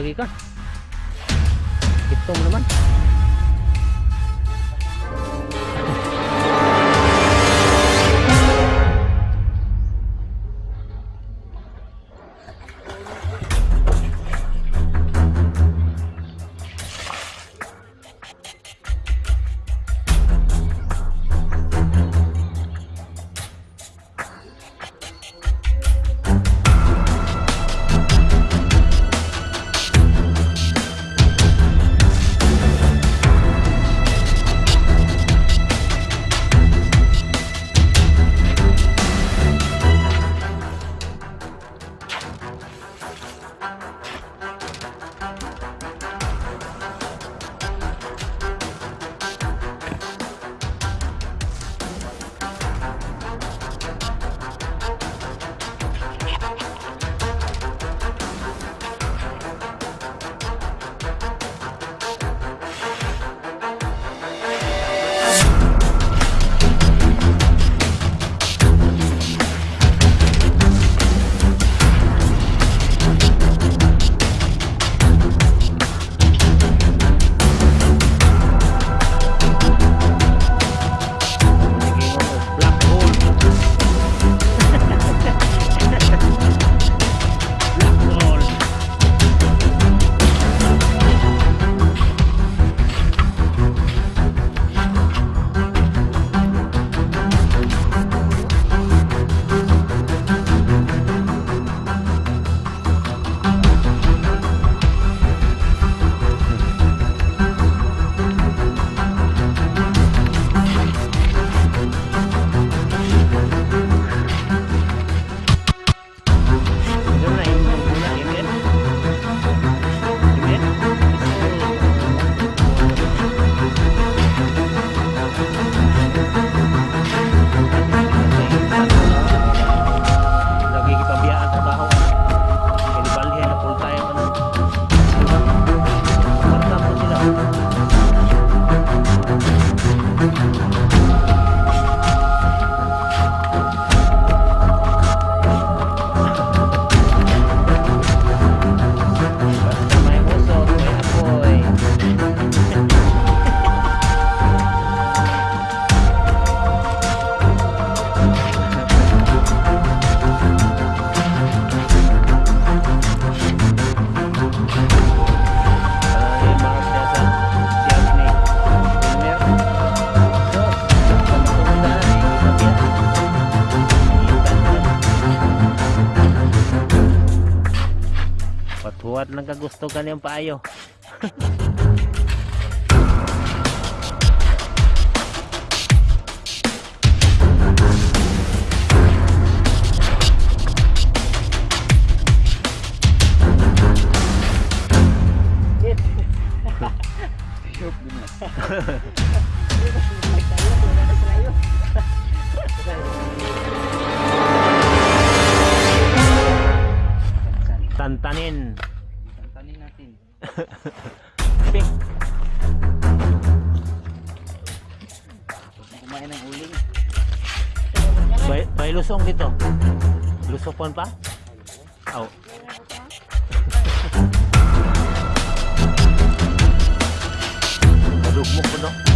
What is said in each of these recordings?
lagi kan? gusto nagagustogan yung payo Santanin Ping. Kumain ng ulo. May, may lusong dito. Lusokon pa? au, Oh. Madugmok ko no.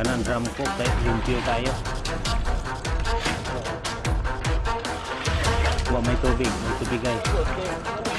Kanan drum cook kahit limpyo tayo. Wa may tubig, may tubig guys.